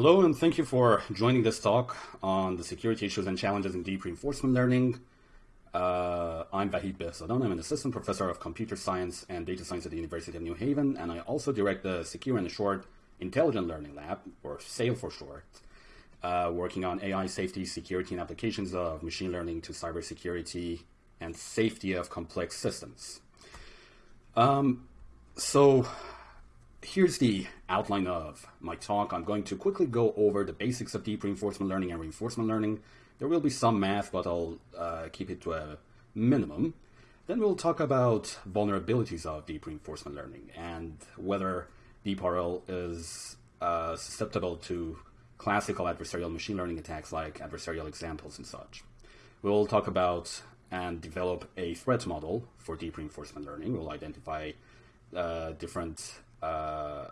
Hello, and thank you for joining this talk on the security issues and challenges in deep reinforcement learning. Uh, I'm Vahid Behzadan. I'm an assistant professor of computer science and data science at the University of New Haven, and I also direct the Secure and Assured Intelligent Learning Lab, or SAIL for short, uh, working on AI safety, security, and applications of machine learning to cybersecurity and safety of complex systems. Um, so here's the outline of my talk. I'm going to quickly go over the basics of deep reinforcement learning and reinforcement learning. There will be some math, but I'll uh, keep it to a minimum. Then we'll talk about vulnerabilities of deep reinforcement learning and whether DeepRL is uh, susceptible to classical adversarial machine learning attacks like adversarial examples and such. We'll talk about and develop a threat model for deep reinforcement learning. We'll identify uh, different uh,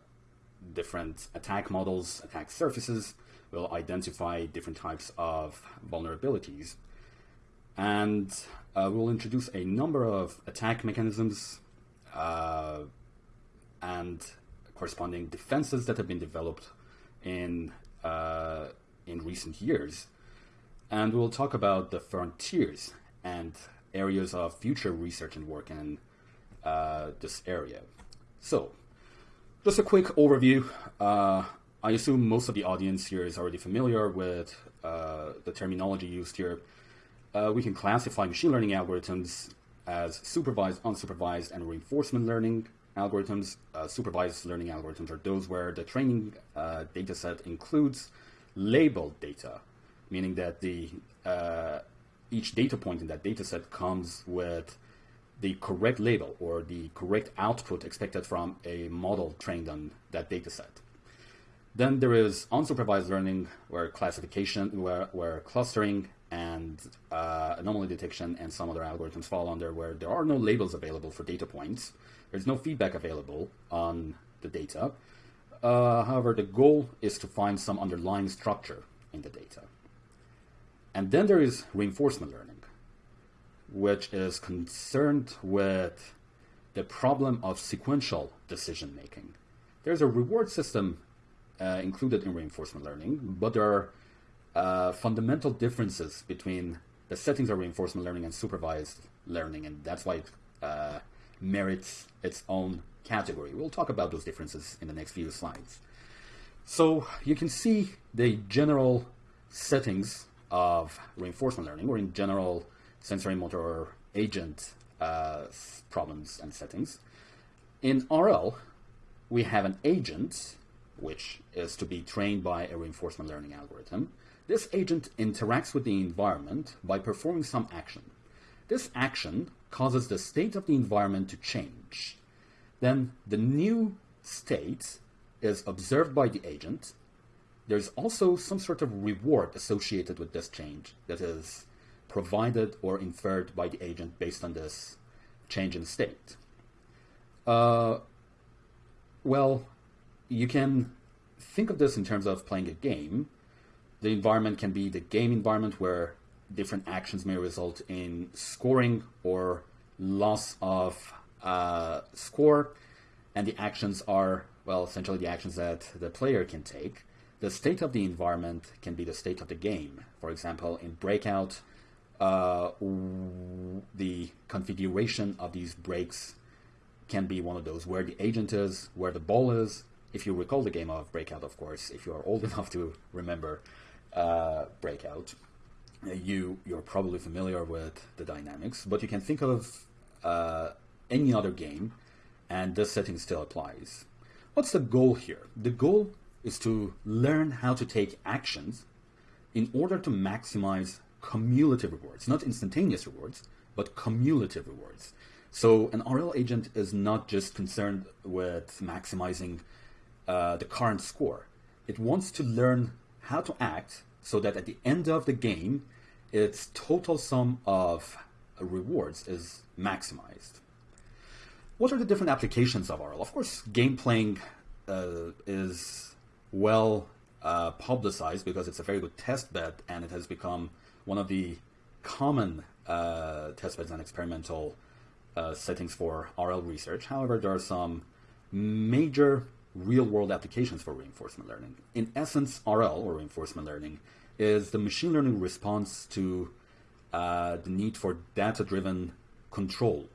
different attack models, attack surfaces, will identify different types of vulnerabilities. And uh, we'll introduce a number of attack mechanisms uh, and corresponding defenses that have been developed in, uh, in recent years. And we'll talk about the frontiers and areas of future research and work in uh, this area. So, just a quick overview. Uh, I assume most of the audience here is already familiar with uh, the terminology used here. Uh, we can classify machine learning algorithms as supervised, unsupervised, and reinforcement learning algorithms. Uh, supervised learning algorithms are those where the training uh, data set includes labeled data, meaning that the uh, each data point in that data set comes with the correct label or the correct output expected from a model trained on that data set. Then there is unsupervised learning where classification, where, where clustering and uh, anomaly detection and some other algorithms fall under where there are no labels available for data points. There's no feedback available on the data. Uh, however, the goal is to find some underlying structure in the data. And then there is reinforcement learning which is concerned with the problem of sequential decision making. There's a reward system uh, included in reinforcement learning, but there are uh, fundamental differences between the settings of reinforcement learning and supervised learning, and that's why it uh, merits its own category. We'll talk about those differences in the next few slides. So you can see the general settings of reinforcement learning, or in general sensory motor agent uh, problems and settings. In RL, we have an agent, which is to be trained by a reinforcement learning algorithm. This agent interacts with the environment by performing some action. This action causes the state of the environment to change. Then the new state is observed by the agent. There's also some sort of reward associated with this change that is provided or inferred by the agent based on this change in state? Uh, well, you can think of this in terms of playing a game. The environment can be the game environment where different actions may result in scoring or loss of uh, score, and the actions are, well, essentially the actions that the player can take. The state of the environment can be the state of the game. For example, in Breakout, uh, the configuration of these breaks can be one of those where the agent is, where the ball is. If you recall the game of Breakout, of course, if you are old enough to remember uh, Breakout, you you're probably familiar with the dynamics. But you can think of uh, any other game, and this setting still applies. What's the goal here? The goal is to learn how to take actions in order to maximize cumulative rewards, not instantaneous rewards, but cumulative rewards. So an RL agent is not just concerned with maximizing uh, the current score. It wants to learn how to act so that at the end of the game, its total sum of rewards is maximized. What are the different applications of RL? Of course, game playing uh, is well uh, publicized because it's a very good test bed and it has become one of the common uh, testbeds and experimental uh, settings for RL research. However, there are some major real world applications for reinforcement learning. In essence, RL, or reinforcement learning, is the machine learning response to uh, the need for data driven control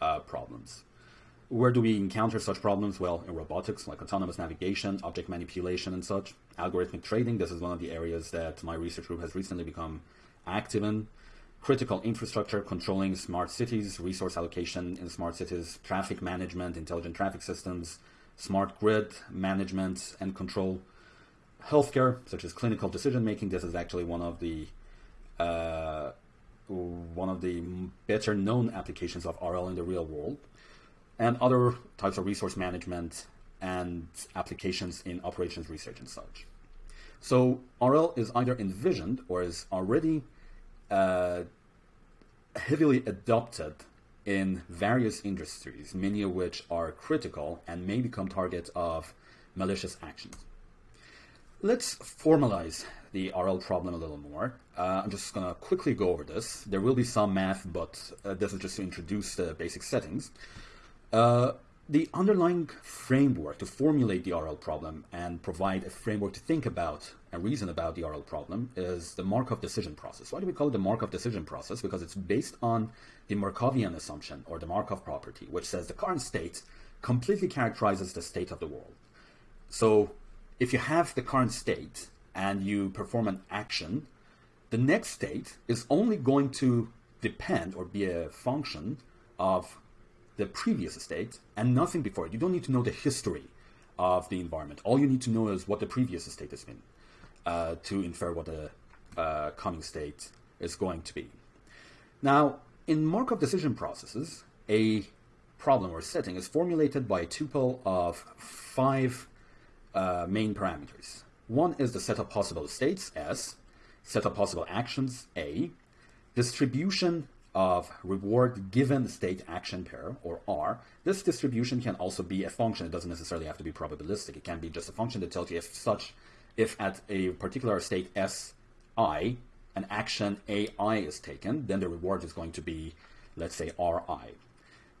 uh, problems. Where do we encounter such problems? Well, in robotics, like autonomous navigation, object manipulation, and such. Algorithmic trading, this is one of the areas that my research group has recently become active in. Critical infrastructure, controlling smart cities, resource allocation in smart cities, traffic management, intelligent traffic systems, smart grid management and control. Healthcare, such as clinical decision making, this is actually one of the uh, one of the better known applications of RL in the real world and other types of resource management and applications in operations research and such. So RL is either envisioned or is already uh, heavily adopted in various industries, many of which are critical and may become targets of malicious actions. Let's formalize the RL problem a little more. Uh, I'm just going to quickly go over this. There will be some math, but uh, this is just to introduce the basic settings. Uh, the underlying framework to formulate the RL problem and provide a framework to think about and reason about the RL problem is the Markov decision process. Why do we call it the Markov decision process? Because it's based on the Markovian assumption or the Markov property, which says the current state completely characterizes the state of the world. So if you have the current state and you perform an action, the next state is only going to depend or be a function of the previous state and nothing before it. You don't need to know the history of the environment. All you need to know is what the previous state has been uh, to infer what the uh, coming state is going to be. Now, in Markov decision processes, a problem or setting is formulated by a tuple of five uh, main parameters. One is the set of possible states, S, set of possible actions, A, distribution of reward given the state action pair, or R, this distribution can also be a function. It doesn't necessarily have to be probabilistic. It can be just a function that tells you if such, if at a particular state Si, an action AI is taken, then the reward is going to be, let's say, Ri.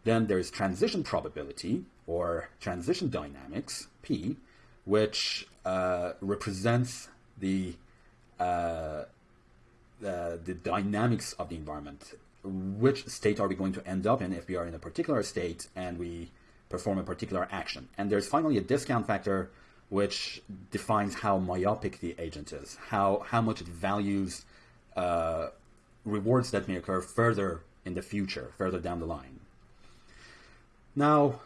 Then there's transition probability, or transition dynamics, P, which uh, represents the uh, the, the dynamics of the environment which state are we going to end up in if we are in a particular state and we perform a particular action. And there's finally a discount factor which defines how myopic the agent is, how, how much it values uh, rewards that may occur further in the future, further down the line. Now,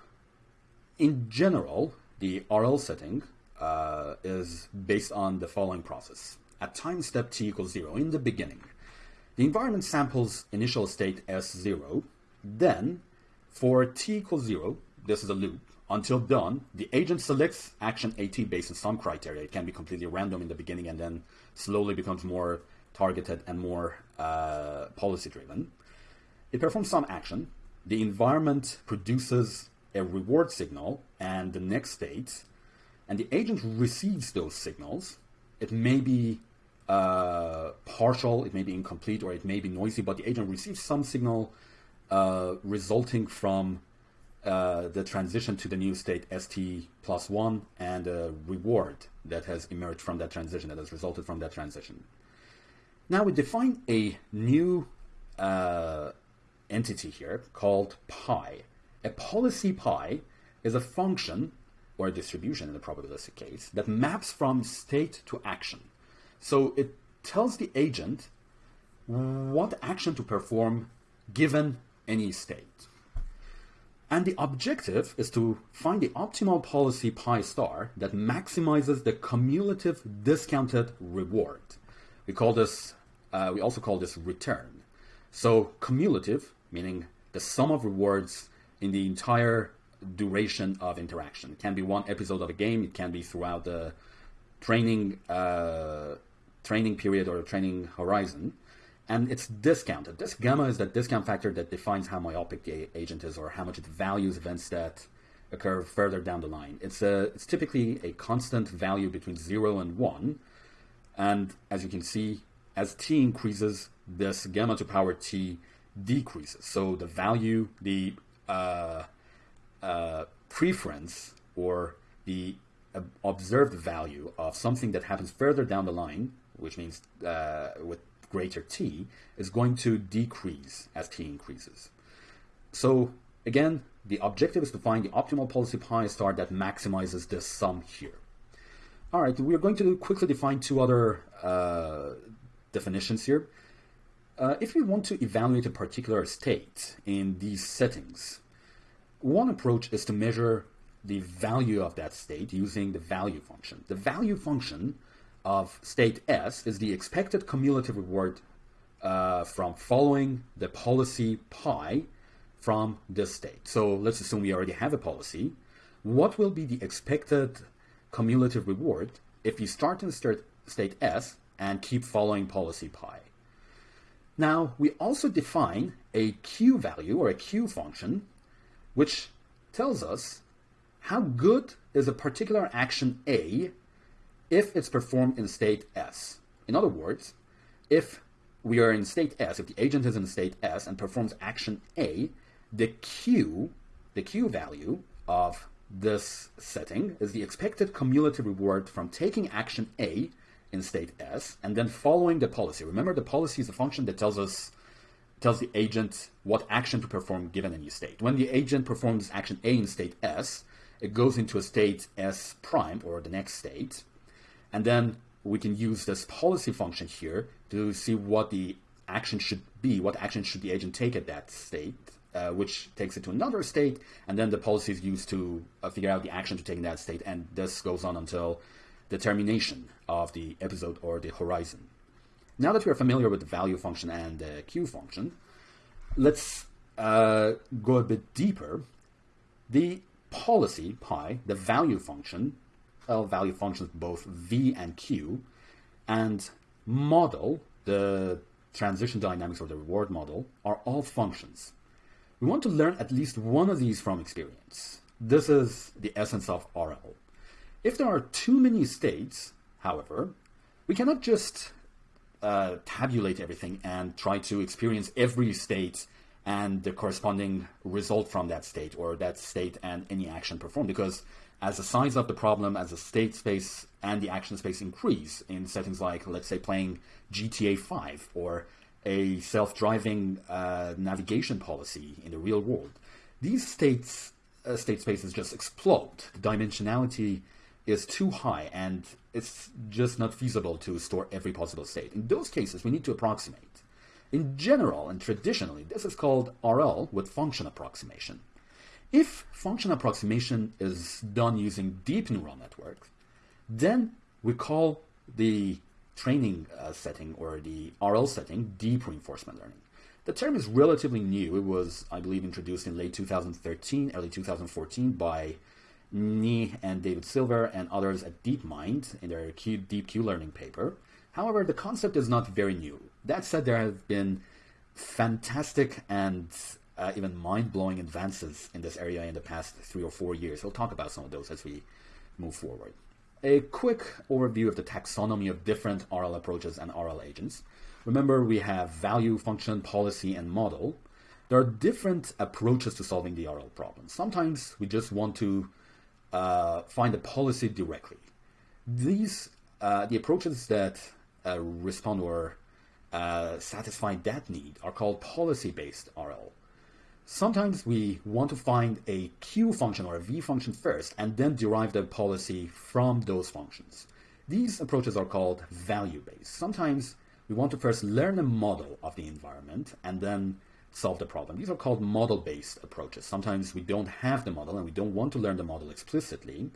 in general, the RL setting uh, is based on the following process. At time step t equals 0, in the beginning, the environment samples initial state S0. Then, for t equals 0, this is a loop, until done, the agent selects action AT based on some criteria. It can be completely random in the beginning and then slowly becomes more targeted and more uh, policy driven. It performs some action. The environment produces a reward signal and the next state, and the agent receives those signals. It may be uh, partial, it may be incomplete, or it may be noisy, but the agent receives some signal uh, resulting from uh, the transition to the new state st plus one and a reward that has emerged from that transition, that has resulted from that transition. Now we define a new uh, entity here called pi. A policy pi is a function or a distribution in the probabilistic case that maps from state to action. So it tells the agent what action to perform given any state. And the objective is to find the optimal policy pi star that maximizes the cumulative discounted reward. We call this, uh, we also call this return. So cumulative, meaning the sum of rewards in the entire duration of interaction. It can be one episode of a game, it can be throughout the training uh, training period or training horizon, and it's discounted. This gamma is that discount factor that defines how myopic the agent is or how much it values events that occur further down the line. It's a it's typically a constant value between zero and one, and as you can see, as t increases, this gamma to power t decreases. So the value, the uh, uh, preference or the uh, observed value of something that happens further down the line, which means uh, with greater t, is going to decrease as t increases. So again, the objective is to find the optimal policy pi star that maximizes this sum here. All right, we're going to quickly define two other uh, definitions here. Uh, if we want to evaluate a particular state in these settings, one approach is to measure the value of that state using the value function. The value function of state S is the expected cumulative reward uh, from following the policy pi from this state. So let's assume we already have a policy. What will be the expected cumulative reward if you start in state S and keep following policy pi? Now, we also define a Q value or a Q function, which tells us how good is a particular action A if it's performed in state S. In other words, if we are in state S, if the agent is in state S and performs action A, the Q, the Q value of this setting is the expected cumulative reward from taking action A in state S and then following the policy. Remember, the policy is a function that tells us tells the agent what action to perform given any state. When the agent performs action A in state S, it goes into a state S prime or the next state, and then we can use this policy function here to see what the action should be, what action should the agent take at that state, uh, which takes it to another state, and then the policy is used to uh, figure out the action to take in that state, and this goes on until the termination of the episode or the horizon. Now that we are familiar with the value function and the Q function, let's uh, go a bit deeper. The policy, pi, the value function, well, value functions both v and q, and model, the transition dynamics or the reward model, are all functions. We want to learn at least one of these from experience. This is the essence of RL. If there are too many states, however, we cannot just uh, tabulate everything and try to experience every state and the corresponding result from that state or that state and any action performed because as the size of the problem, as the state space and the action space increase in settings like, let's say, playing GTA 5 or a self-driving uh, navigation policy in the real world, these states, uh, state spaces just explode. The dimensionality is too high and it's just not feasible to store every possible state. In those cases, we need to approximate. In general and traditionally, this is called RL with function approximation. If function approximation is done using deep neural networks, then we call the training uh, setting or the RL setting deep reinforcement learning. The term is relatively new. It was, I believe, introduced in late 2013, early 2014 by Mnih and David Silver and others at DeepMind in their Q, Deep Q learning paper. However, the concept is not very new. That said, there have been fantastic and uh, even mind-blowing advances in this area in the past three or four years. We'll talk about some of those as we move forward. A quick overview of the taxonomy of different RL approaches and RL agents. Remember, we have value, function, policy, and model. There are different approaches to solving the RL problem. Sometimes we just want to uh, find a policy directly. These uh, the approaches that uh, respond or uh, satisfy that need are called policy-based RL. Sometimes we want to find a Q function or a V function first and then derive the policy from those functions. These approaches are called value-based. Sometimes we want to first learn a model of the environment and then solve the problem. These are called model-based approaches. Sometimes we don't have the model and we don't want to learn the model explicitly,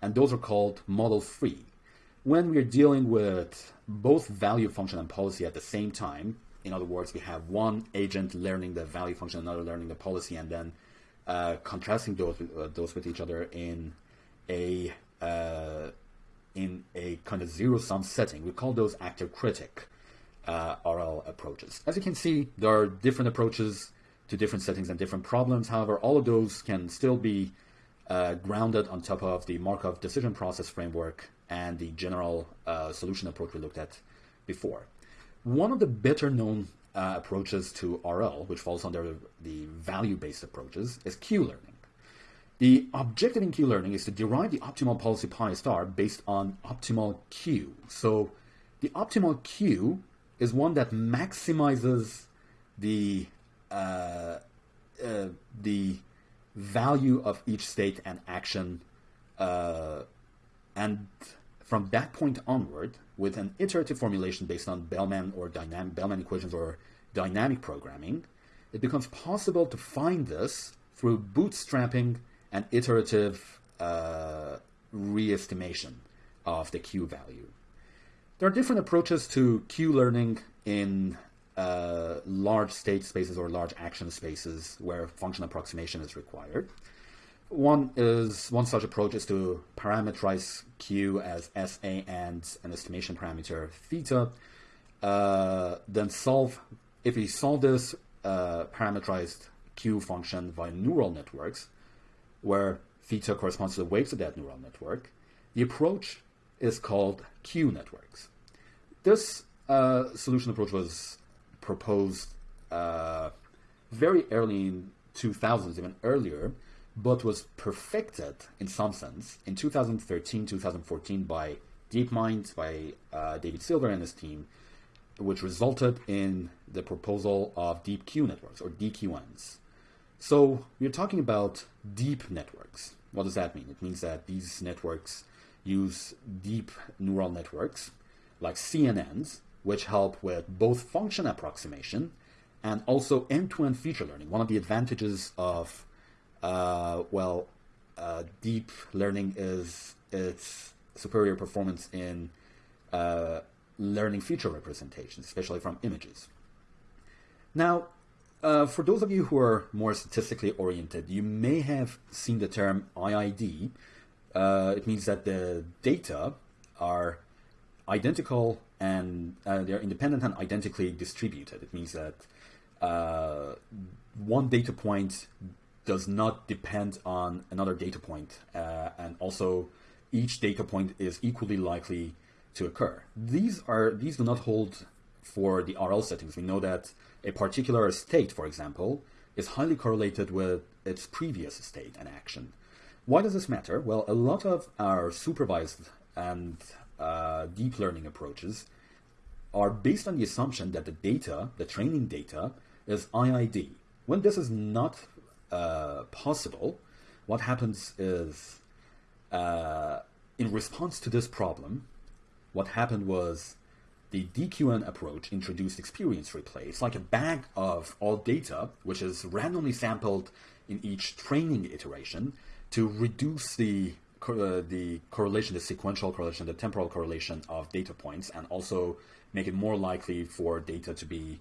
and those are called model-free. When we're dealing with both value function and policy at the same time, in other words, we have one agent learning the value function, another learning the policy, and then uh, contrasting those uh, those with each other in a uh, in a kind of zero sum setting. We call those actor critic uh, RL approaches. As you can see, there are different approaches to different settings and different problems. However, all of those can still be uh, grounded on top of the Markov decision process framework and the general uh, solution approach we looked at before. One of the better known uh, approaches to RL, which falls under the value-based approaches, is Q learning. The objective in Q learning is to derive the optimal policy pi star based on optimal Q. So the optimal Q is one that maximizes the uh, uh, the value of each state and action, uh, and from that point onward, with an iterative formulation based on Bellman or dynamic Bellman equations or dynamic programming, it becomes possible to find this through bootstrapping and iterative uh, re-estimation of the Q value. There are different approaches to Q learning in uh, large state spaces or large action spaces where function approximation is required. One is one such approach is to parameterize Q as SA and an estimation parameter theta. Uh, then solve if we solve this uh, parameterized Q function via neural networks, where theta corresponds to the weights of that neural network, the approach is called Q networks. This uh, solution approach was proposed uh, very early in 2000s, even earlier, but was perfected in some sense in 2013, 2014 by DeepMind, by uh, David Silver and his team, which resulted in the proposal of deep Q networks or DQNs. So we're talking about deep networks. What does that mean? It means that these networks use deep neural networks like CNNs, which help with both function approximation and also end-to-end feature learning. One of the advantages of, uh, well, uh, deep learning is its superior performance in uh, learning feature representations, especially from images. Now, uh, for those of you who are more statistically oriented, you may have seen the term IID. Uh, it means that the data are identical and uh, they're independent and identically distributed. It means that one data point does not depend on another data point, uh, and also each data point is equally likely to occur. These are these do not hold for the RL settings. We know that a particular state, for example, is highly correlated with its previous state and action. Why does this matter? Well, a lot of our supervised and uh, deep learning approaches are based on the assumption that the data, the training data, is IID. When this is not uh, possible, what happens is, uh, in response to this problem, what happened was the DQN approach introduced experience replay. It's like a bag of all data, which is randomly sampled in each training iteration to reduce the uh, the correlation, the sequential correlation, the temporal correlation of data points, and also make it more likely for data to be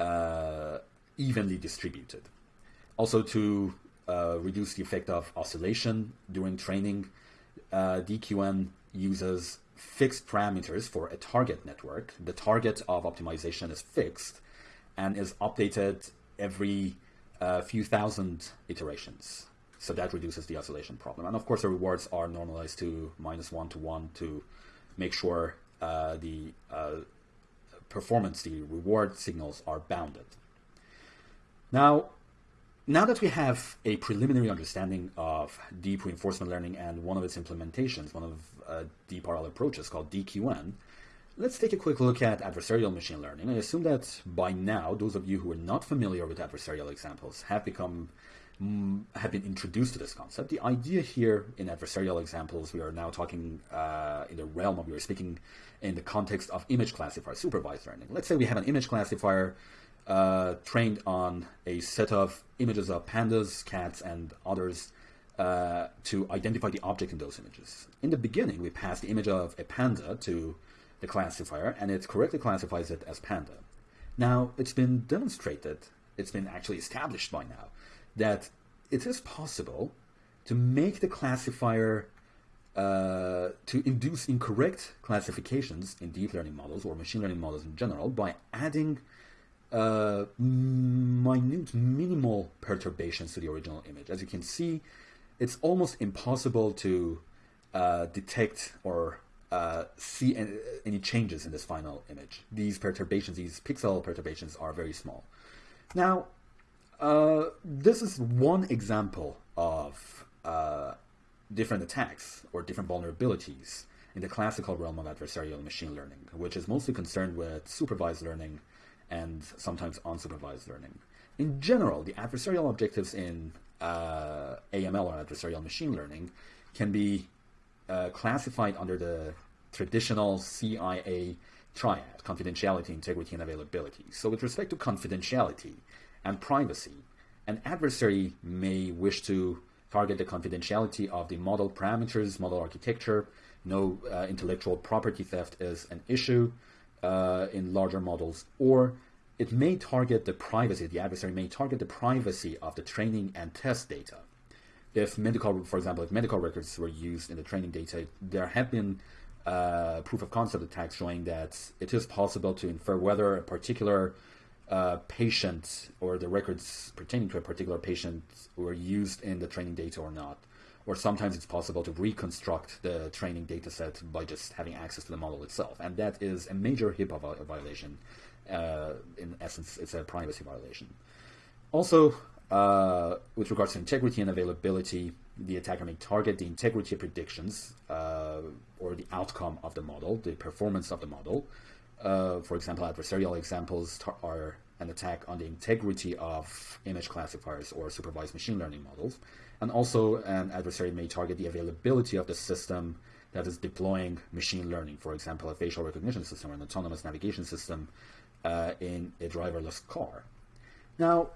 uh, evenly distributed. Also, to uh, reduce the effect of oscillation during training, uh, DQN uses fixed parameters for a target network. The target of optimization is fixed and is updated every uh, few thousand iterations. So that reduces the oscillation problem. And of course, the rewards are normalized to minus one to one to make sure uh, the uh, performance, the reward signals are bounded. Now, now that we have a preliminary understanding of deep reinforcement learning and one of its implementations, one of uh, deep RL approaches called DQN, let's take a quick look at adversarial machine learning. I assume that by now, those of you who are not familiar with adversarial examples have become mm, have been introduced to this concept. The idea here in adversarial examples, we are now talking uh, in the realm of we are speaking in the context of image classifier supervised learning. Let's say we have an image classifier uh, trained on a set of images of pandas, cats, and others uh, to identify the object in those images. In the beginning, we pass the image of a panda to the classifier, and it correctly classifies it as panda. Now, it's been demonstrated, it's been actually established by now, that it is possible to make the classifier uh, to induce incorrect classifications in deep learning models or machine learning models in general by adding uh, minute, minimal perturbations to the original image. As you can see, it's almost impossible to uh, detect or uh, see any, changes in this final image. These perturbations, these pixel perturbations, are very small. Now, uh, this is one example of uh, different attacks or different vulnerabilities in the classical realm of adversarial machine learning, which is mostly concerned with supervised learning and sometimes unsupervised learning. In general, the adversarial objectives in uh, AML or adversarial machine learning can be uh, classified under the traditional CIA triad, confidentiality, integrity, and availability. So with respect to confidentiality and privacy, an adversary may wish to target the confidentiality of the model parameters, model architecture. No uh, intellectual property theft is an issue uh, in larger models, or it may target the privacy, the adversary may target the privacy of the training and test data. If medical, for example, if medical records were used in the training data, there have been uh, proof of concept attacks showing that it is possible to infer whether a particular uh, patient or the records pertaining to a particular patient were used in the training data or not. Or sometimes it's possible to reconstruct the training data set by just having access to the model itself. And that is a major HIPAA violation. Uh, in essence, it's a privacy violation. Also, uh, with regards to integrity and availability, the attacker may target the integrity of predictions uh, or the outcome of the model, the performance of the model. Uh, for example, adversarial examples are an attack on the integrity of image classifiers or supervised machine learning models. And also, an adversary may target the availability of the system that is deploying machine learning, for example, a facial recognition system or an autonomous navigation system uh, in a driverless car. Now,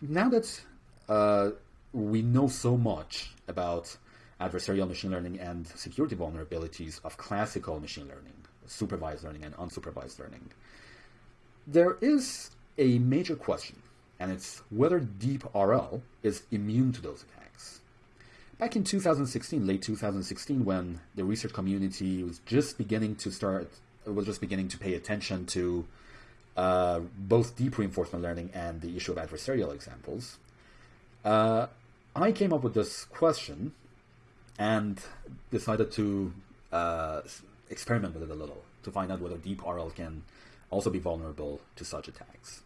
now that uh, we know so much about adversarial machine learning and security vulnerabilities of classical machine learning, supervised learning and unsupervised learning, there is a major question, and it's whether DeepRL is immune to those attacks. Back in 2016, late 2016, when the research community was just beginning to start, was just beginning to pay attention to uh, both deep reinforcement learning and the issue of adversarial examples, uh, I came up with this question and decided to uh, experiment with it a little to find out whether deep RL can also be vulnerable to such attacks.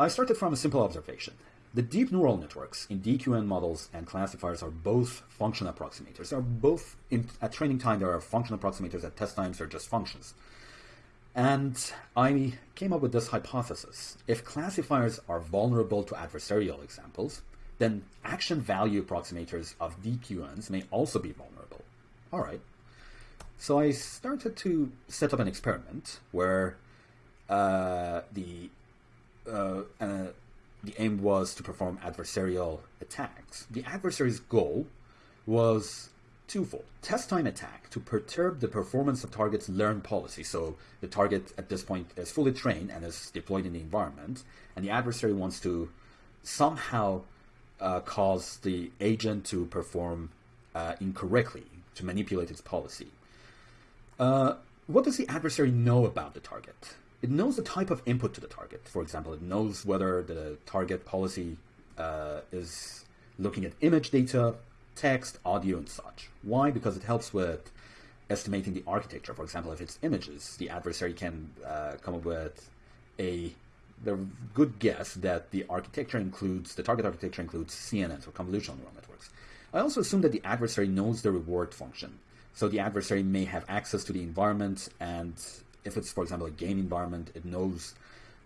I started from a simple observation. The deep neural networks in DQN models and classifiers are both function approximators. They are both, in, at training time, there are function approximators, at test times, they're just functions. And I came up with this hypothesis. If classifiers are vulnerable to adversarial examples, then action value approximators of DQNs may also be vulnerable. All right. So I started to set up an experiment where uh, the uh, uh, the aim was to perform adversarial attacks. The adversary's goal was twofold. Test time attack to perturb the performance of target's learn policy. So the target at this point is fully trained and is deployed in the environment, and the adversary wants to somehow uh, cause the agent to perform uh, incorrectly, to manipulate its policy. Uh, what does the adversary know about the target? It knows the type of input to the target. For example, it knows whether the target policy uh, is looking at image data, text, audio, and such. Why? Because it helps with estimating the architecture. For example, if it's images, the adversary can uh, come up with a the good guess that the architecture includes the target architecture includes CNNs or convolutional neural networks. I also assume that the adversary knows the reward function. So the adversary may have access to the environment, and if it's, for example, a game environment, it knows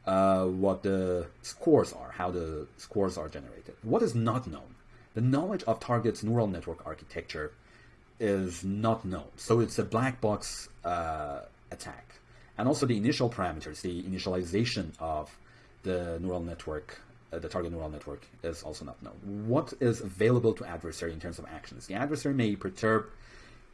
uh, what the scores are, how the scores are generated. What is not known the knowledge of target's neural network architecture is not known. So it's a black box uh, attack. And also the initial parameters, the initialization of the neural network, uh, the target neural network is also not known. What is available to adversary in terms of actions? The adversary may perturb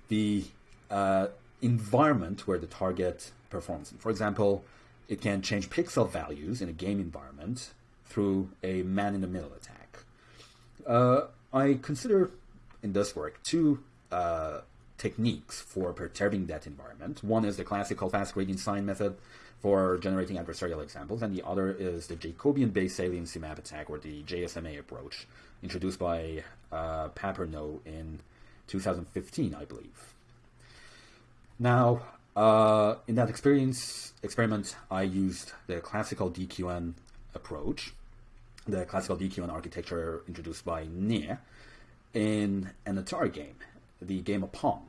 the uh, environment where the target performs. For example, it can change pixel values in a game environment through a man-in-the-middle attack. Uh, I consider in this work two uh, techniques for perturbing that environment. One is the classical fast gradient sign method for generating adversarial examples, and the other is the Jacobian-based saliency map attack, or the JSMA approach, introduced by uh, Papernot in 2015, I believe. Now, uh, in that experience experiment, I used the classical DQN approach, the classical DQN architecture introduced by Mnih in an Atari game, the game of Pong.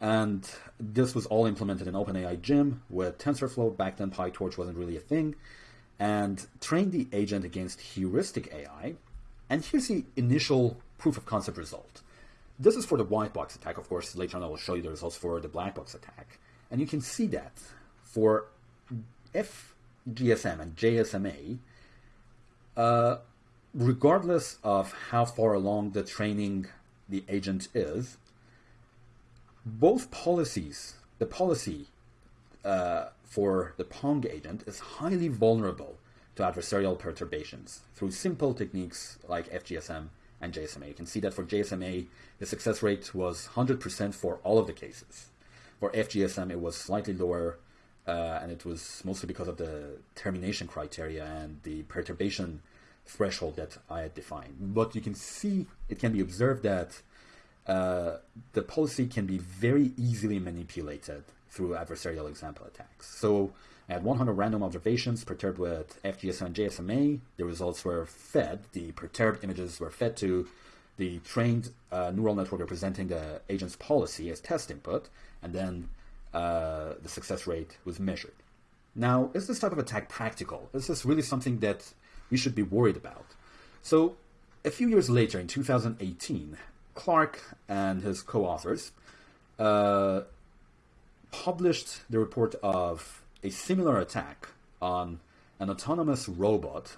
And this was all implemented in OpenAI Gym with TensorFlow. Back then, PyTorch wasn't really a thing. And trained the agent against heuristic AI. And here's the initial proof of concept result. This is for the white box attack. Of course, later on I will show you the results for the black box attack. And you can see that for FGSM and JSMA, uh, regardless of how far along the training the agent is, both policies, the policy uh, for the Pong agent is highly vulnerable to adversarial perturbations through simple techniques like FGSM and JSMA. You can see that for JSMA, the success rate was 100% for all of the cases. For FGSM, it was slightly lower, uh, and it was mostly because of the termination criteria and the perturbation threshold that I had defined. But you can see, it can be observed that uh, the policy can be very easily manipulated through adversarial example attacks. So I had 100 random observations perturbed with FGSM and JSMA. The results were fed, the perturbed images were fed to the trained uh, neural network representing the agent's policy as test input, and then uh, the success rate was measured. Now, is this type of attack practical? Is this really something that we should be worried about? So, a few years later, in 2018, Clark and his co-authors uh, published the report of a similar attack on an autonomous robot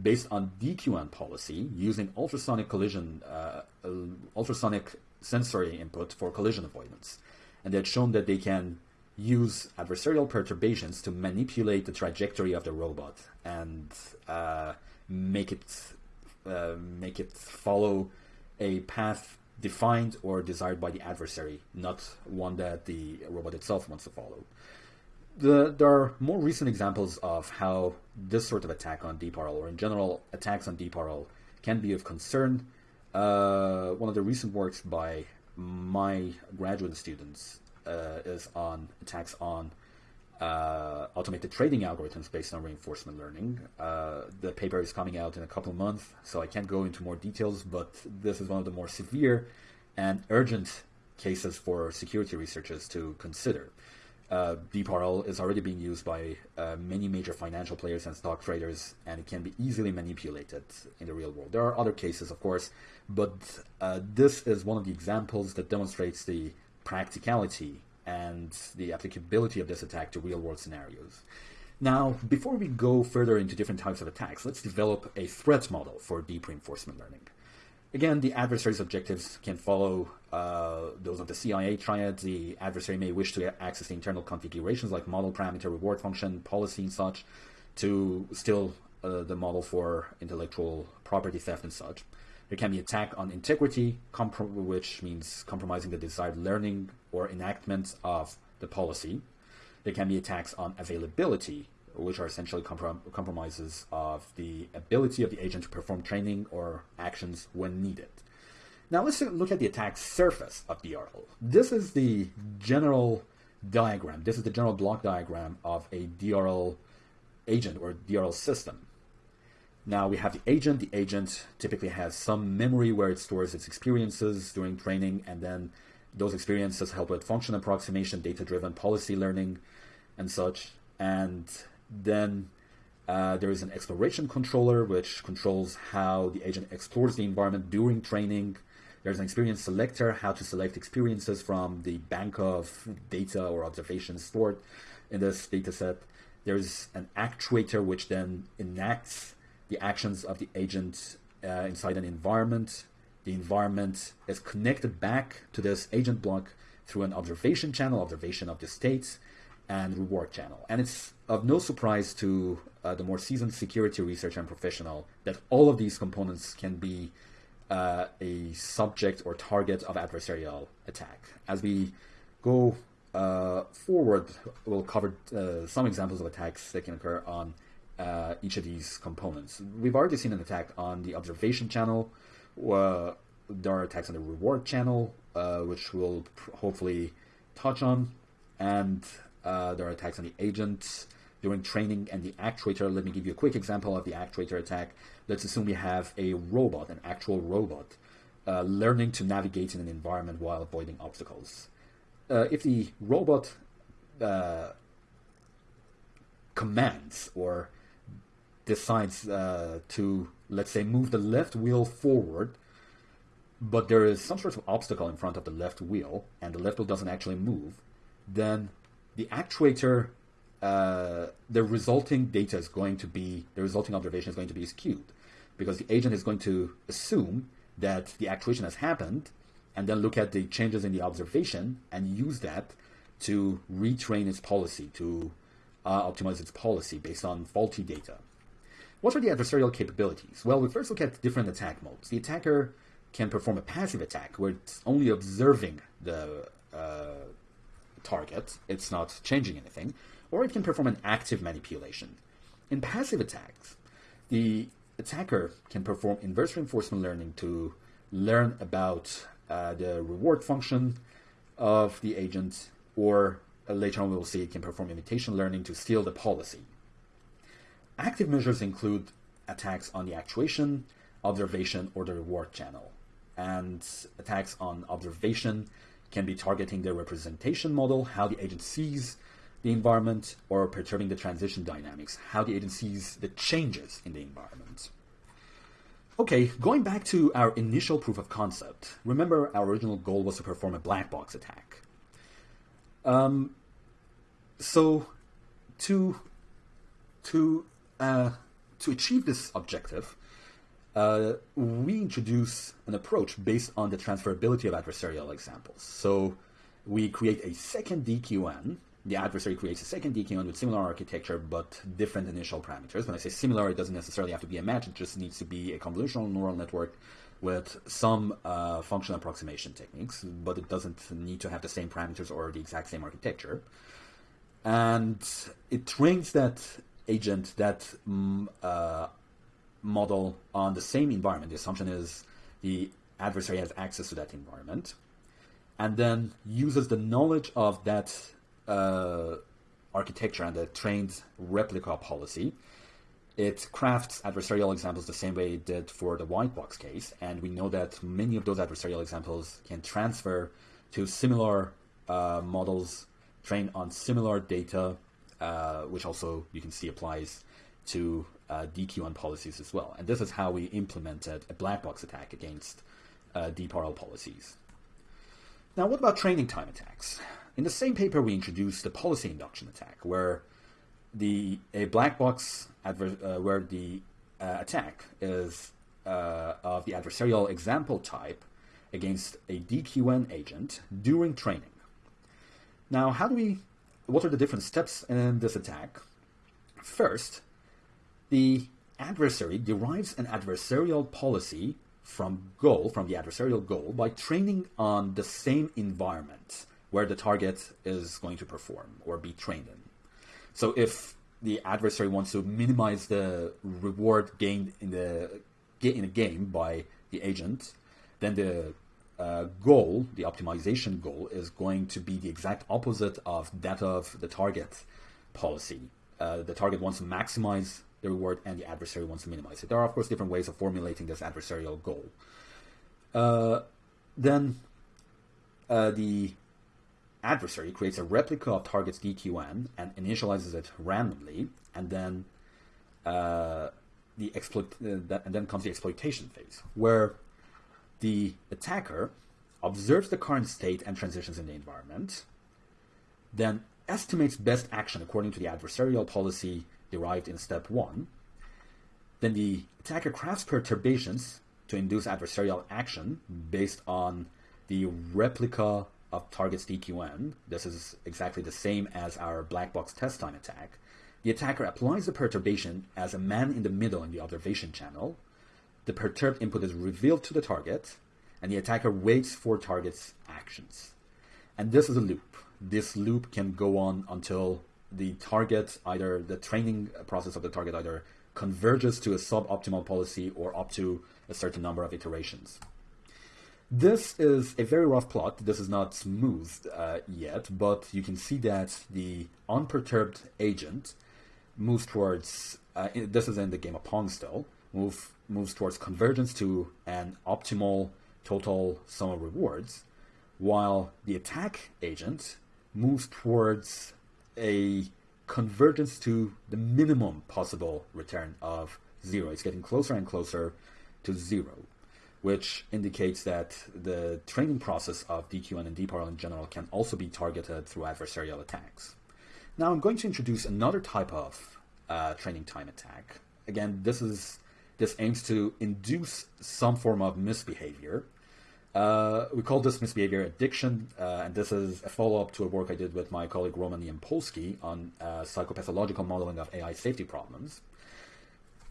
based on DQN policy using ultrasonic collision, uh, uh, ultrasonic sensory input for collision avoidance. And they had shown that they can use adversarial perturbations to manipulate the trajectory of the robot and uh, make it uh, make it follow a path defined or desired by the adversary, not one that the robot itself wants to follow. The, there are more recent examples of how this sort of attack on DeepRL, or in general attacks on DeepRL, can be of concern. Uh, one of the recent works by my graduate students uh, is on attacks on uh, automated trading algorithms based on reinforcement learning. Uh, the paper is coming out in a couple of months, so I can't go into more details, but this is one of the more severe and urgent cases for security researchers to consider. Uh, DeepRL is already being used by uh, many major financial players and stock traders, and it can be easily manipulated in the real world. There are other cases, of course, but uh, this is one of the examples that demonstrates the practicality and the applicability of this attack to real world scenarios. Now, before we go further into different types of attacks, let's develop a threat model for deep reinforcement learning. Again, the adversary's objectives can follow uh, those of the CIA triad. The adversary may wish to access the internal configurations like model parameter, reward function, policy, and such, to steal uh, the model for intellectual property theft and such. There can be attack on integrity, which means compromising the desired learning or enactment of the policy. There can be attacks on availability, which are essentially comprom- compromises of the ability of the agent to perform training or actions when needed. Now let's look at the attack surface of DRL. This is the general diagram. This is the general block diagram of a DRL agent or DRL system. Now we have the agent. The agent typically has some memory where it stores its experiences during training, and then those experiences help with function approximation, data driven policy learning, and such. And then uh, there is an exploration controller, which controls how the agent explores the environment during training. There's an experience selector, how to select experiences from the bank of data or observations stored in this data set. There's an actuator, which then enacts the actions of the agent uh, inside an environment. The environment is connected back to this agent block through an observation channel, observation of the states, and reward channel. And it's of no surprise to uh, the more seasoned security researcher and professional that all of these components can be uh, a subject or target of adversarial attack. As we go uh, forward, we'll cover uh, some examples of attacks that can occur on uh, each of these components. We've already seen an attack on the observation channel. Uh, there are attacks on the reward channel, which we'll hopefully touch on, and uh, there are attacks on the agent during training and the actuator. Let me give you a quick example of the actuator attack. Let's assume we have a robot, an actual robot, uh, learning to navigate in an environment while avoiding obstacles. Uh, if the robot uh, commands or decides uh, to, let's say, move the left wheel forward, but there is some sort of obstacle in front of the left wheel, and the left wheel doesn't actually move, then the actuator, uh, the resulting data is going to be, the resulting observation is going to be skewed, because the agent is going to assume that the actuation has happened, and then look at the changes in the observation and use that to retrain its policy, to uh, optimize its policy based on faulty data. What are the adversarial capabilities? Well, we first look at different attack modes. The attacker can perform a passive attack where it's only observing the uh, target, it's not changing anything, or it can perform an active manipulation. In passive attacks, the attacker can perform inverse reinforcement learning to learn about uh, the reward function of the agent, or uh, later on we will see it can perform imitation learning to steal the policy. Active measures include attacks on the actuation, observation, or the reward channel. And attacks on observation can be targeting the representation model, how the agent sees the environment, or perturbing the transition dynamics, how the agent sees the changes in the environment. Okay, going back to our initial proof of concept, remember our original goal was to perform a black box attack. Um, so, to to uh, to achieve this objective, uh, we introduce an approach based on the transferability of adversarial examples. So we create a second DQN. The adversary creates a second DQN with similar architecture but different initial parameters. When I say similar, it doesn't necessarily have to be a match. It just needs to be a convolutional neural network with some uh, functional approximation techniques, but it doesn't need to have the same parameters or the exact same architecture. And it trains that agent, that mm, uh, model on the same environment. The assumption is the adversary has access to that environment, and then uses the knowledge of that uh, architecture and the trained replica policy. It crafts adversarial examples the same way it did for the white box case, and we know that many of those adversarial examples can transfer to similar uh, models trained on similar data, uh, which also you can see applies to uh, DQN policies as well. And this is how we implemented a black box attack against uh, policies. Now, what about training time attacks? In the same paper, we introduced the policy induction attack, where the a black box adver- uh, where the uh, attack is uh, of the adversarial example type against a DQN agent during training. Now, how do we? What are the different steps in this attack? First, the adversary derives an adversarial policy from goal, from the adversarial goal, by training on the same environment where the target is going to perform or be trained in. So if the adversary wants to minimize the reward gained in the in a game by the agent, then the uh, goal, the optimization goal, is going to be the exact opposite of that of the target policy. Uh, the target wants to maximize the reward and the adversary wants to minimize it. There are, of course, different ways of formulating this adversarial goal. Uh, then uh, the adversary creates a replica of target's DQN and initializes it randomly, and then uh, the exploit uh, that, and then comes the exploitation phase, where the attacker observes the current state and transitions in the environment, then estimates best action according to the adversarial policy derived in step 1. Then the attacker crafts perturbations to induce adversarial action based on the replica of target's DQN. This is exactly the same as our black box test time attack. The attacker applies the perturbation as a man in the middle in the observation channel. The perturbed input is revealed to the target, and the attacker waits for target's actions. And this is a loop. This loop can go on until the target either the training process of the target either converges to a suboptimal policy or up to a certain number of iterations. This is a very rough plot. This is not smooth uh, yet, but you can see that the unperturbed agent moves towards uh, this is in the game of Pong still move moves towards convergence to an optimal total sum of rewards, while the attack agent moves towards a convergence to the minimum possible return of zero. It's getting closer and closer to zero, which indicates that the training process of DQN and deep RL in general can also be targeted through adversarial attacks. Now I'm going to introduce another type of uh, training time attack. Again, this is this aims to induce some form of misbehavior. Uh, we call this misbehavior addiction, uh, and this is a follow-up to a work I did with my colleague Roman Yampolskiy on uh, psychopathological modeling of AI safety problems.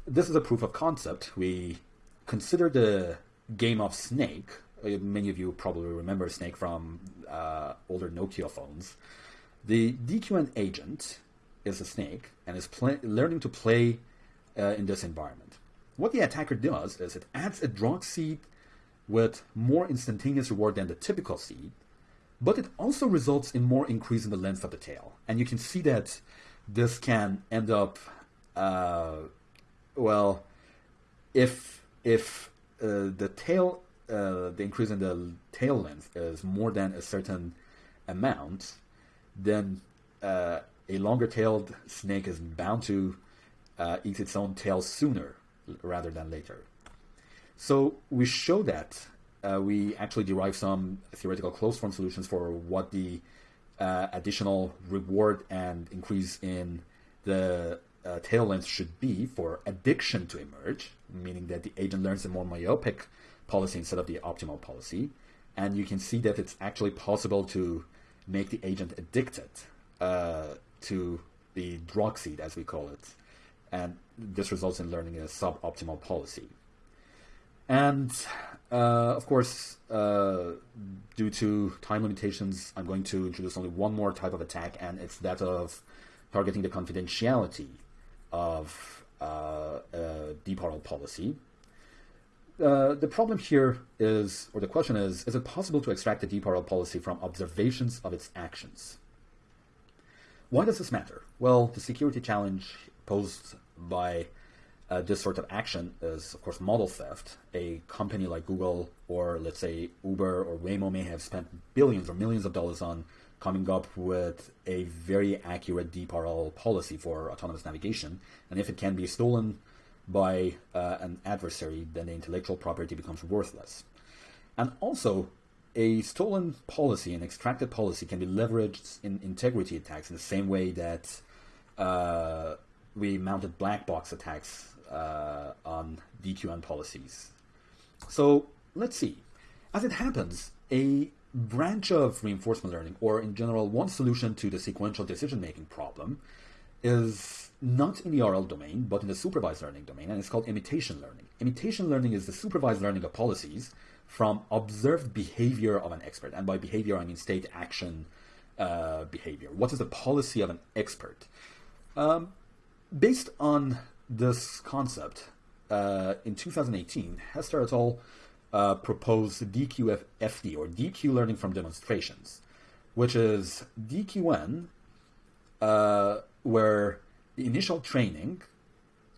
This is a proof of concept. We consider the game of Snake. Uh, many of you probably remember Snake from uh, older Nokia phones. The DQN agent is a snake and is learning to play uh, in this environment. What the attacker does is it adds a drug seed with more instantaneous reward than the typical seed, but it also results in more increase in the length of the tail. And you can see that this can end up, uh, well, if if uh, the tail, uh, the increase in the tail length is more than a certain amount, then uh, a longer-tailed snake is bound to uh, eat its own tail sooner rather than later. So we show that uh, we actually derive some theoretical closed form solutions for what the uh, additional reward and increase in the uh, tail length should be for addiction to emerge, meaning that the agent learns a more myopic policy instead of the optimal policy. And you can see that it's actually possible to make the agent addicted uh, to the drug seed, as we call it. And this results in learning a suboptimal policy. And uh, of course, uh, due to time limitations, I'm going to introduce only one more type of attack, and it's that of targeting the confidentiality of uh, a deep RL policy. Uh, the problem here is, or the question is, is it possible to extract the deep RL policy from observations of its actions? Why does this matter? Well, the security challenge posed by uh, this sort of action is, of course, model theft. A company like Google or, let's say, Uber or Waymo may have spent billions or millions of dollars on coming up with a very accurate deep RL policy for autonomous navigation. And if it can be stolen by uh, an adversary, then the intellectual property becomes worthless. And also, a stolen policy, an extracted policy, can be leveraged in integrity attacks in the same way that uh, we mounted black box attacks uh, on DQN policies. So let's see. As it happens, a branch of reinforcement learning, or in general, one solution to the sequential decision making problem, is not in the RL domain, but in the supervised learning domain, and it's called imitation learning. Imitation learning is the supervised learning of policies from observed behavior of an expert. And by behavior, I mean state action uh, behavior. What is the policy of an expert? Um, based on this concept, uh, in 2018, Hester et al. Uh, proposed DQFD, or DQ learning from demonstrations, which is DQN, uh, where the initial training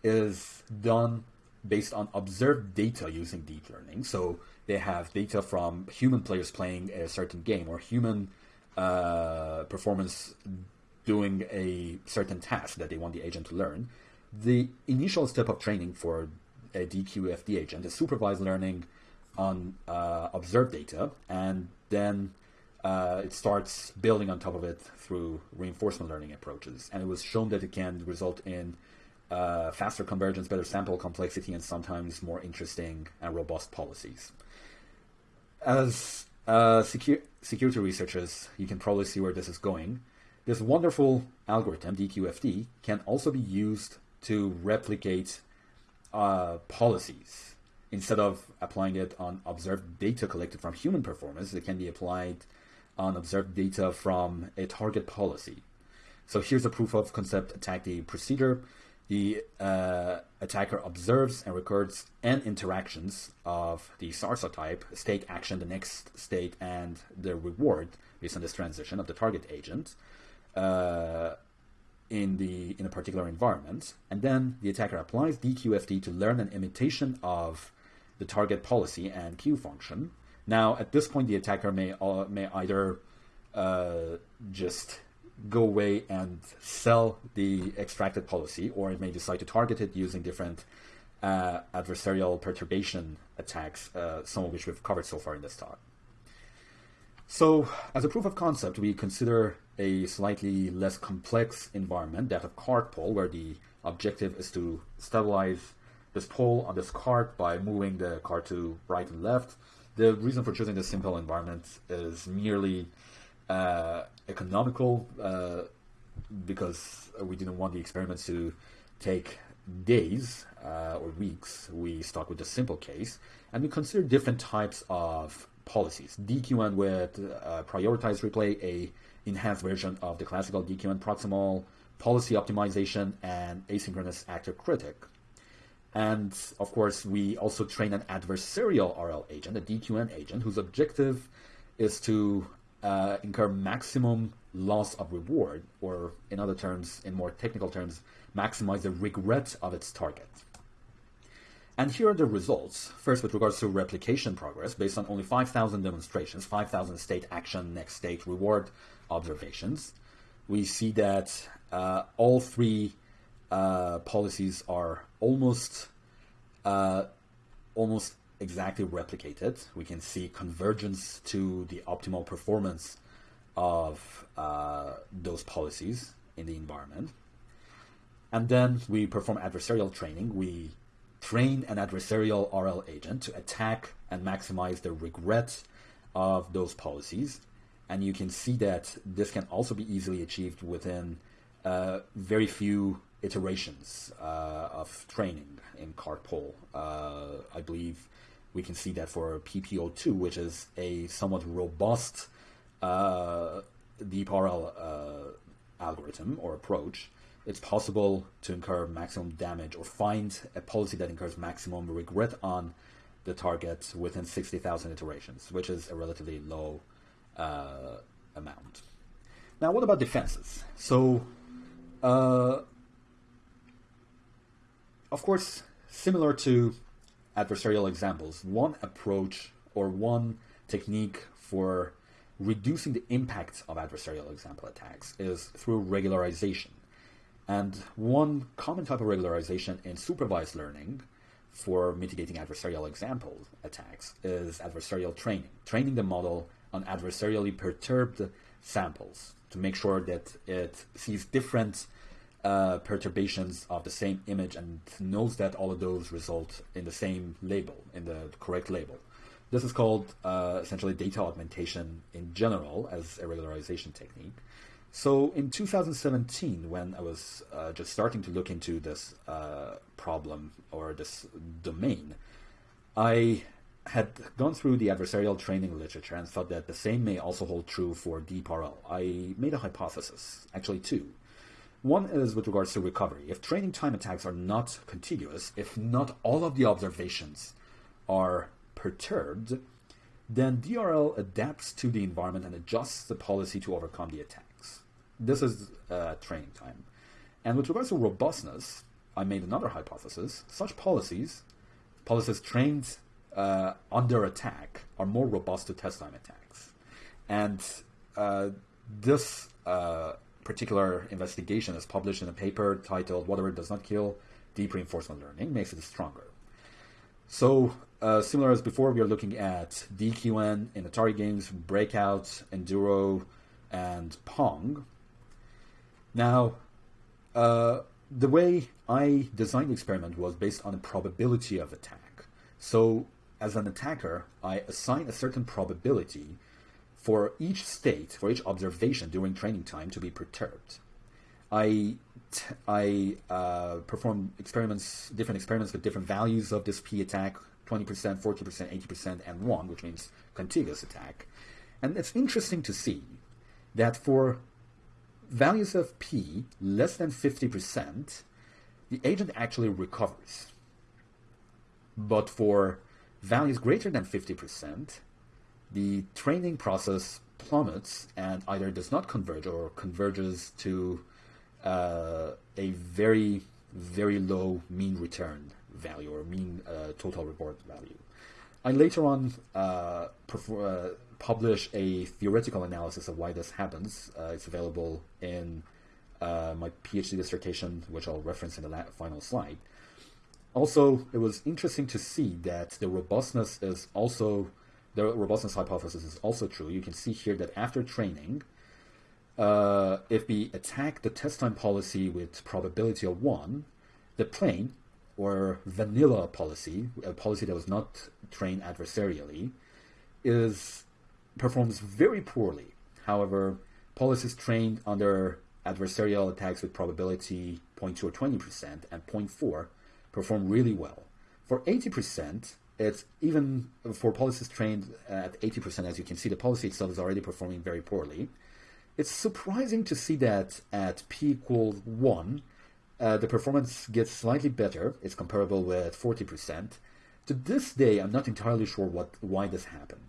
is done based on observed data using deep learning. So they have data from human players playing a certain game or human uh, performance doing a certain task that they want the agent to learn. The initial step of training for a DQFD agent is supervised learning on uh, observed data, and then uh, it starts building on top of it through reinforcement learning approaches. And it was shown that it can result in uh, faster convergence, better sample complexity, and sometimes more interesting and robust policies as uh, secu- security researchers, you can probably see where this is going. This wonderful algorithm, DQFD, can also be used to replicate uh, policies. Instead of applying it on observed data collected from human performance, it can be applied on observed data from a target policy. So here's a proof of concept attack the procedure the uh, attacker observes and records n interactions of the SARSA type, state action, the next state, and the reward based on this transition of the target agent. Uh, in the in a particular environment, and then the attacker applies DQFD to learn an imitation of the target policy and Q function. Now, at this point, the attacker may uh, may either uh, just go away and sell the extracted policy, or it may decide to target it using different uh, adversarial perturbation attacks, uh, some of which we've covered so far in this talk. So, as a proof of concept, we consider a slightly less complex environment, that of cart pole, where the objective is to stabilize this pole on this cart by moving the cart to right and left. The reason for choosing this simple environment is merely uh, economical, uh, because we didn't want the experiments to take days uh, or weeks. We start with the simple case, and we consider different types of policies. DQN with uh, prioritized replay, a enhanced version of the classical DQN proximal, policy optimization, and asynchronous actor critic. And of course, we also train an adversarial RL agent, a DQN agent, whose objective is to uh, incur maximum loss of reward, or in other terms, in more technical terms, maximize the regret of its target. And here are the results. First, with regards to replication progress, based on only 5,000 demonstrations, 5,000 state action, next state reward observations, we see that uh, all three uh, policies are almost uh, almost exactly replicated. We can see convergence to the optimal performance of uh, those policies in the environment. And then we perform adversarial training. We train an adversarial RL agent to attack and maximize the regret of those policies. And you can see that this can also be easily achieved within uh, very few iterations uh, of training in cart pole. Uh, I believe we can see that for PPO2, which is a somewhat robust uh, deep RL uh, algorithm or approach it's possible to incur maximum damage or find a policy that incurs maximum regret on the target within 60,000 iterations, which is a relatively low uh, amount. Now, what about defenses? So, uh, of course, similar to adversarial examples, one approach or one technique for reducing the impact of adversarial example attacks is through regularization. And one common type of regularization in supervised learning for mitigating adversarial example attacks is adversarial training, training the model on adversarially perturbed samples to make sure that it sees different uh, perturbations of the same image and knows that all of those result in the same label, in the correct label. This is called uh, essentially data augmentation in general as a regularization technique. So in 2017, when I was uh, just starting to look into this uh, problem or this domain, I had gone through the adversarial training literature and thought that the same may also hold true for DeepRL. I made a hypothesis, actually two. One is with regards to recovery. If training time attacks are not contiguous, if not all of the observations are perturbed, then DRL adapts to the environment and adjusts the policy to overcome the attacks. this is uh, training time. And with regards to robustness, I made another hypothesis. Such policies, policies trained uh, under attack, are more robust to test time attacks. And uh, this uh, particular investigation is published in a paper titled Whatever Does Not Kill Deep Reinforcement Learning Makes It Stronger. So, uh, similar as before, we are looking at DQN in Atari games, Breakout, Enduro, and Pong. Now, uh, the way I designed the experiment was based on a probability of attack. So, as an attacker, I assign a certain probability for each state, for each observation during training time to be perturbed. I, I uh, perform experiments, different experiments with different values of this P attack 20%, 40%, 80%, and 1, which means contiguous attack. And it's interesting to see that for values of P less than 50%, the agent actually recovers. But for values greater than 50%, the training process plummets and either does not converge or converges to uh, a very, very low mean return value or mean uh, total reward value. I later on uh, uh, publish a theoretical analysis of why this happens. Uh, it's available in uh, my PhD dissertation, which I'll reference in the final slide. Also, it was interesting to see that the robustness is also the robustness hypothesis is also true. You can see here that after training, uh, if we attack the test time policy with probability of one, the plain or vanilla policy, a policy that was not trained adversarially, is performs very poorly. However, policies trained under adversarial attacks with probability 0.2 or 20% and 0.4 perform really well. For 80%, it's even for policies trained at 80%, as you can see, the policy itself is already performing very poorly. It's surprising to see that at p equals 1, uh, the performance gets slightly better. It's comparable with 40%. To this day, I'm not entirely sure what why this happened.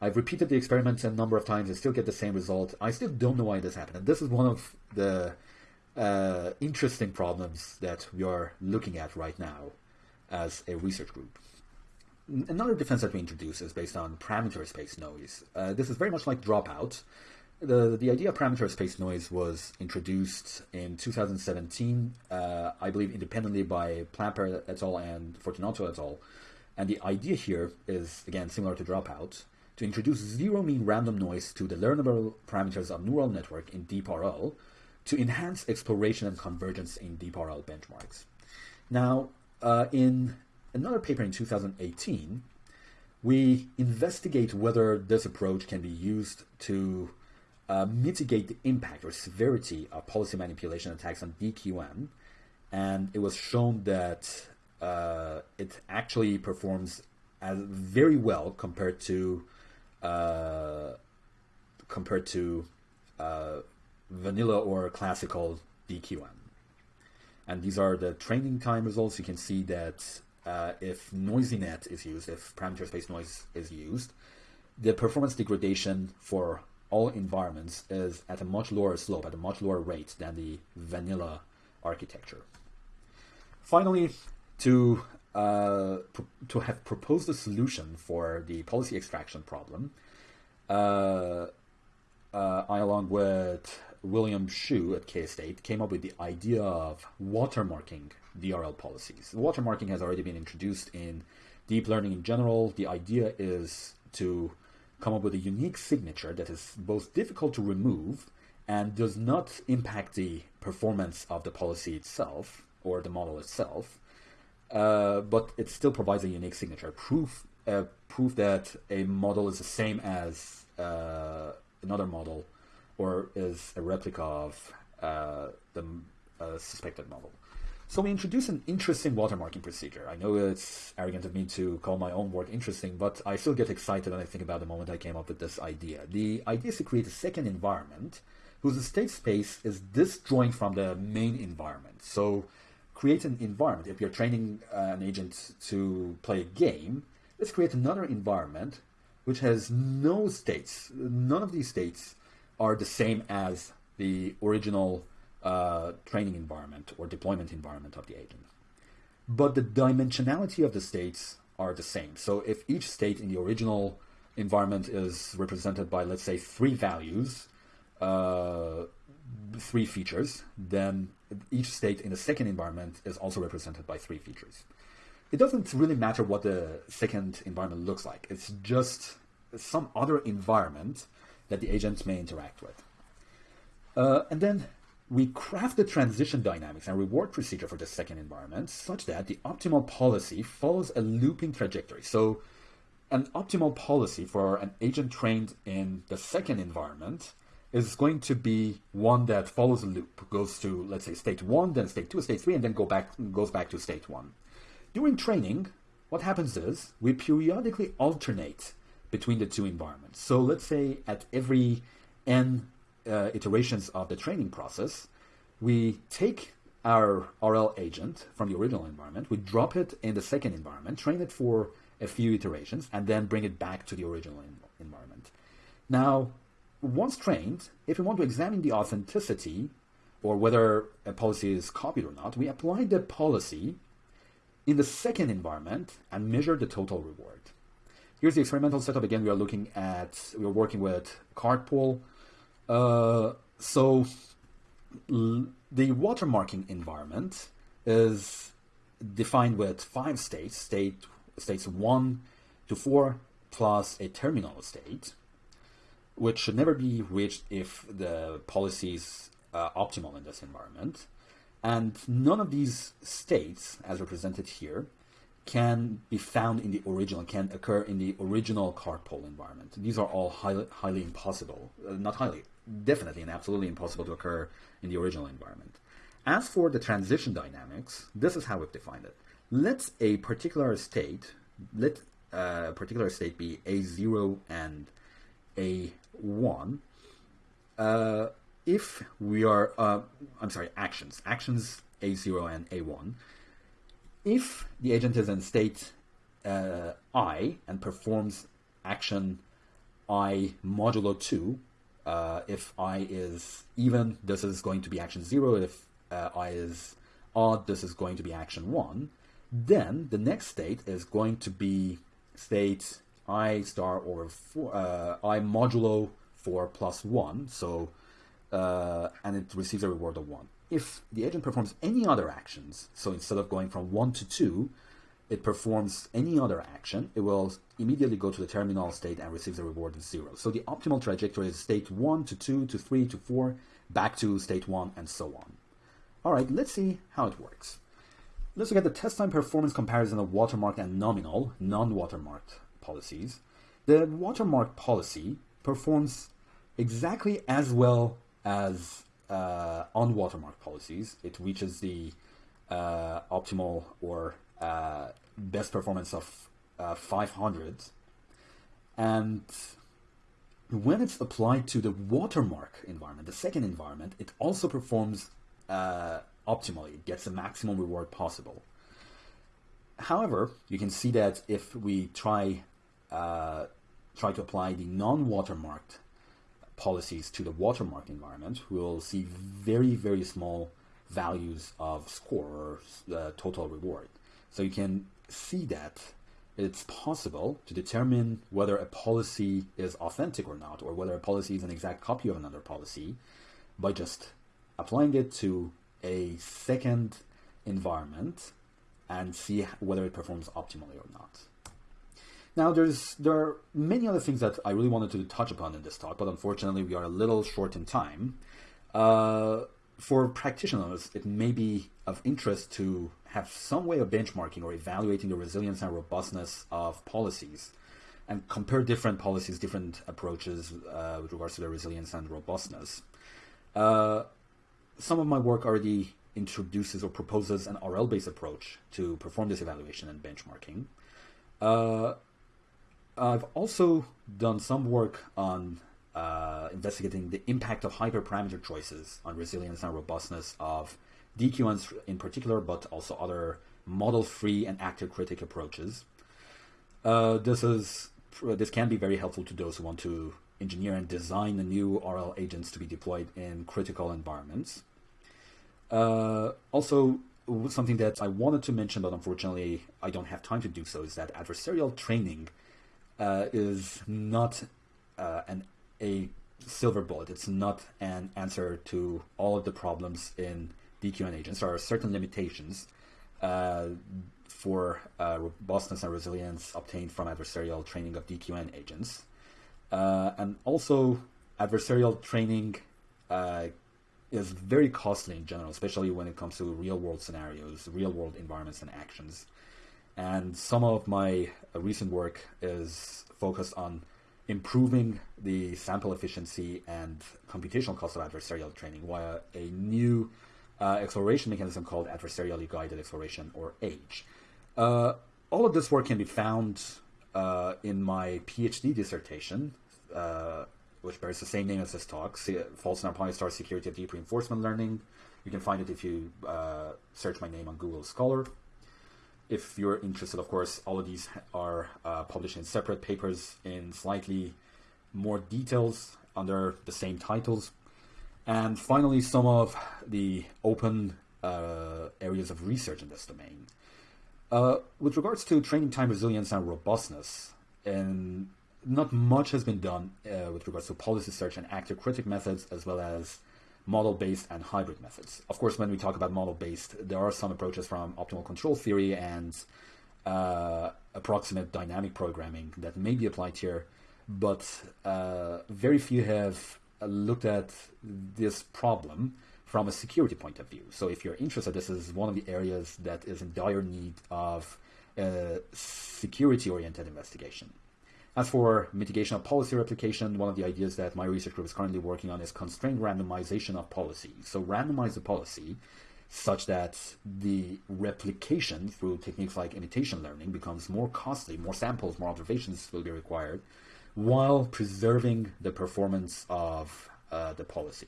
I've repeated the experiments a number of times and still get the same result. I still don't know why this happened. And this is one of the uh, interesting problems that we are looking at right now as a research group. Another defense that we introduce is based on parameter space noise. Uh, this is very much like dropout. The, the idea of parameter space noise was introduced in 2017, uh, I believe independently by Plappert et al. and Fortunato et al. And the idea here is, again, similar to dropout, to introduce zero mean random noise to the learnable parameters of neural network in deep RL to enhance exploration and convergence in deep RL benchmarks. Now, uh, in another paper in 2018, we investigate whether this approach can be used to uh, mitigate the impact or severity of policy manipulation attacks on DQN, and it was shown that uh, it actually performs as very well compared to uh, compared to uh, vanilla or classical DQN. And these are the training time results. You can see that uh, if NoisyNet is used, if parameter space noise is used, the performance degradation for all environments is at a much lower slope, at a much lower rate than the vanilla architecture. Finally, to uh, to have proposed a solution for the policy extraction problem, uh, uh, I, along with William Hsu at K State came up with the idea of watermarking DRL policies. Watermarking has already been introduced in deep learning in general. The idea is to come up with a unique signature that is both difficult to remove and does not impact the performance of the policy itself or the model itself, uh, but it still provides a unique signature. Proof, uh, proof that a model is the same as uh, another model or is a replica of uh, the uh, suspected model. So we introduce an interesting watermarking procedure. I know it's arrogant of me to call my own work interesting, but I still get excited when I think about the moment I came up with this idea. The idea is to create a second environment whose state space is disjoint from the main environment. So create an environment. If you're training uh, an agent to play a game, let's create another environment which has no states. None of these states are the same as the original uh, training environment or deployment environment of the agent. But the dimensionality of the states are the same. So if each state in the original environment is represented by, let's say, three values, uh, three features, then each state in the second environment is also represented by three features. It doesn't really matter what the second environment looks like. It's just some other environment that the agents may interact with. Uh, and then we craft the transition dynamics and reward procedure for the second environment such that the optimal policy follows a looping trajectory. So an optimal policy for an agent trained in the second environment is going to be one that follows a loop, goes to let's say state one, then state two, state three, and then go back goes back to state one. During training, what happens is we periodically alternate between the two environments. So let's say at every n uh, iterations of the training process, we take our RL agent from the original environment, we drop it in the second environment, train it for a few iterations, and then bring it back to the original environment. Now, once trained, if we want to examine the authenticity or whether a policy is copied or not, we apply the policy in the second environment and measure the total reward. Here's the experimental setup. Again, we are looking at, we are working with CartPole. Uh, so the watermarking environment is defined with five states, state states one to four plus a terminal state, which should never be reached if the policy is uh, optimal in this environment. And none of these states, as represented here, can be found in the original, can occur in the original CartPole environment. These are all highly, highly impossible, uh, not highly, definitely and absolutely impossible to occur in the original environment. As for the transition dynamics, this is how we've defined it. Let a particular state, let a particular state be A0 and A1. Uh, if we are, uh, I'm sorry, actions, actions A0 and A1. If the agent is in state uh, I and performs action I modulo 2, uh, if I is even, this is going to be action 0. If uh, I is odd, this is going to be action 1. Then the next state is going to be state I star or four, uh, I modulo 4 plus 1. So, uh, and it receives a reward of 1. If the agent performs any other actions, so instead of going from 1 to 2, it performs any other action, it will immediately go to the terminal state and receives a reward of 0. So the optimal trajectory is state 1 to 2 to 3 to 4, back to state 1, and so on. All right, let's see how it works. Let's look at the test time performance comparison of watermarked and nominal, non-watermarked policies. The watermark policy performs exactly as well as uh, watermark policies. It reaches the uh, optimal or uh, best performance of uh, 500. And when it's applied to the watermark environment, the second environment, it also performs uh, optimally. It gets the maximum reward possible. However, you can see that if we try uh, try to apply the non-watermarked policies to the watermark environment, we'll see very, very small values of score or uh, total reward. So you can see that it's possible to determine whether a policy is authentic or not, or whether a policy is an exact copy of another policy by just applying it to a second environment and see whether it performs optimally or not. Now, there's there are many other things that I really wanted to touch upon in this talk, but unfortunately, we are a little short in time. Uh, for practitioners, it may be of interest to have some way of benchmarking or evaluating the resilience and robustness of policies and compare different policies, different approaches uh, with regards to their resilience and robustness. Uh, some of my work already introduces or proposes an RL-based approach to perform this evaluation and benchmarking. Uh, I've also done some work on uh, investigating the impact of hyperparameter choices on resilience and robustness of DQNs in particular, but also other model-free and actor-critic approaches. Uh, this is this can be very helpful to those who want to engineer and design the new RL agents to be deployed in critical environments. Uh, also, something that I wanted to mention, but unfortunately I don't have time to do so, is that adversarial training uh, is not uh, an a silver bullet. It's not an answer to all of the problems in DQN agents. There are certain limitations uh, for uh, robustness and resilience obtained from adversarial training of DQN agents. Uh, and also, adversarial training uh, is very costly in general, especially when it comes to real world scenarios, real world environments and actions. And some of my uh, recent work is focused on improving the sample efficiency and computational cost of adversarial training via a new uh, exploration mechanism called adversarially guided exploration or AGE. Uh, all of this work can be found uh, in my PhD dissertation, uh, which bears the same name as this talk, Faults in Pi-Star Security of Deep Reinforcement Learning. You can find it if you uh, search my name on Google Scholar. If you're interested, of course, all of these are uh, published in separate papers in slightly more details under the same titles. And finally, some of the open uh, areas of research in this domain. Uh, with regards to training time resilience and robustness, and not much has been done uh, with regards to policy search and actor critic methods, as well as model-based and hybrid methods. Of course, when we talk about model-based, there are some approaches from optimal control theory and uh, approximate dynamic programming that may be applied here, but uh, very few have looked at this problem from a security point of view. So if you're interested, this is one of the areas that is in dire need of security-oriented investigation. As for mitigation of policy replication, one of the ideas that my research group is currently working on is constrained randomization of policy. So randomize the policy such that the replication through techniques like imitation learning becomes more costly, more samples, more observations will be required, while preserving the performance of uh, the policy.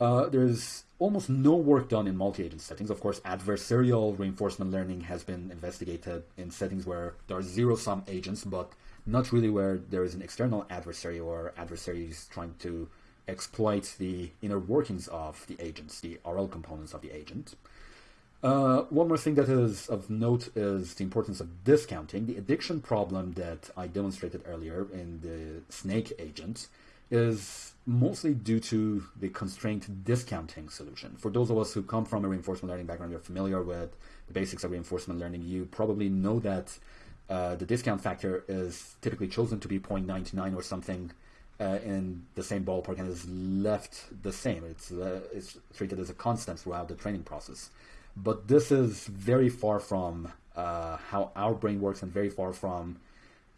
Uh, there's almost no work done in multi-agent settings. Of course, adversarial reinforcement learning has been investigated in settings where there are zero-sum agents, but not really where there is an external adversary or adversaries trying to exploit the inner workings of the agents, the RL components of the agent. Uh, one more thing that is of note is the importance of discounting. The addiction problem that I demonstrated earlier in the snake agent is mostly due to the constraint discounting solution. For those of us who come from a reinforcement learning background, you're familiar with the basics of reinforcement learning. You probably know that uh, the discount factor is typically chosen to be 0.99 or something uh, in the same ballpark and is left the same. It's, uh, it's treated as a constant throughout the training process. But this is very far from uh, how our brain works and very far from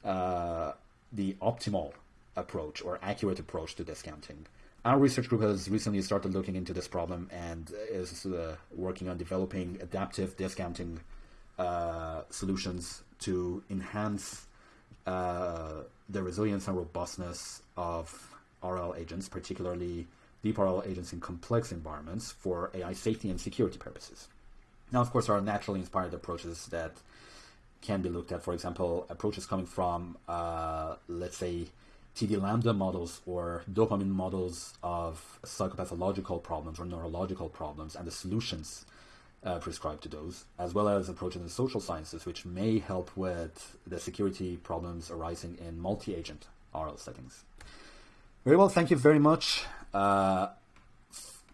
uh, the optimal approach or accurate approach to discounting. Our research group has recently started looking into this problem and is uh, working on developing adaptive discounting solutions to enhance uh, the resilience and robustness of RL agents, particularly deep RL agents in complex environments for AI safety and security purposes. Now, of course, there are naturally inspired approaches that can be looked at. For example, approaches coming from, uh, let's say, TD lambda models or dopamine models of psychopathological problems or neurological problems and the solutions uh, prescribed to those, as well as approaches in social sciences, which may help with the security problems arising in multi-agent RL settings. Very well, thank you very much. Uh,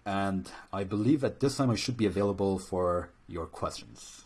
and I believe at this time I should be available for your questions.